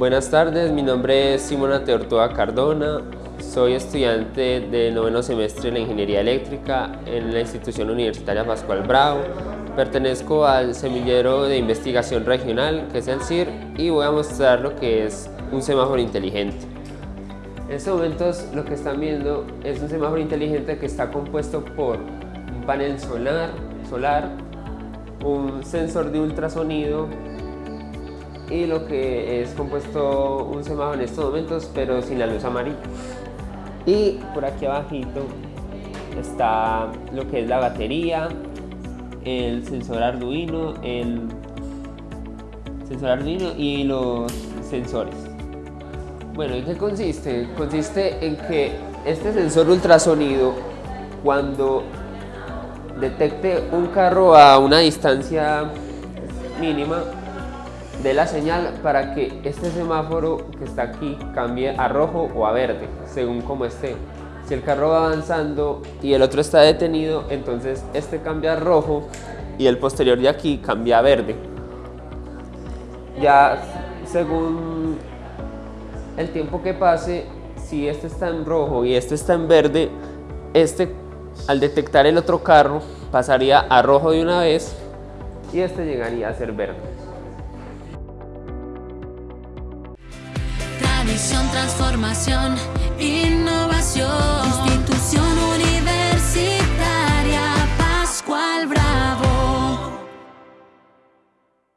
Buenas tardes, mi nombre es Simona Teortúa Cardona, soy estudiante del noveno semestre de la Ingeniería Eléctrica en la institución universitaria Pascual Bravo. Pertenezco al semillero de investigación regional, que es el CIR, y voy a mostrar lo que es un semáforo inteligente. En estos momentos lo que están viendo es un semáforo inteligente que está compuesto por un panel solar, solar un sensor de ultrasonido y lo que es compuesto un semáforo en estos momentos pero sin la luz amarilla y por aquí abajito está lo que es la batería el sensor Arduino el sensor Arduino y los sensores bueno, ¿en qué consiste? Consiste en que este sensor ultrasonido cuando detecte un carro a una distancia mínima de la señal para que este semáforo que está aquí cambie a rojo o a verde, según como esté. Si el carro va avanzando y el otro está detenido, entonces este cambia a rojo y el posterior de aquí cambia a verde. Ya según el tiempo que pase, si este está en rojo y este está en verde, este al detectar el otro carro pasaría a rojo de una vez y este llegaría a ser verde. Tradición, transformación, innovación.